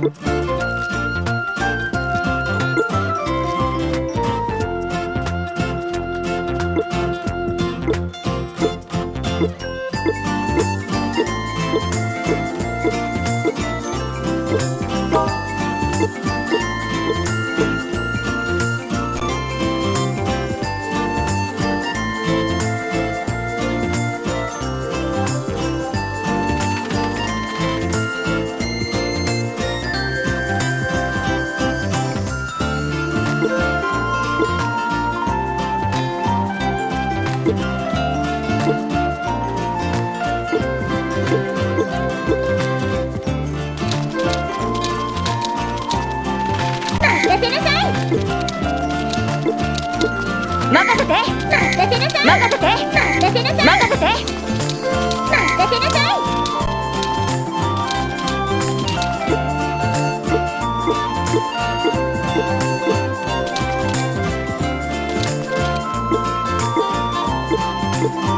you 任せて。任せなさい任せて。任せなさい任せて。任せなさい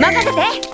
任せて。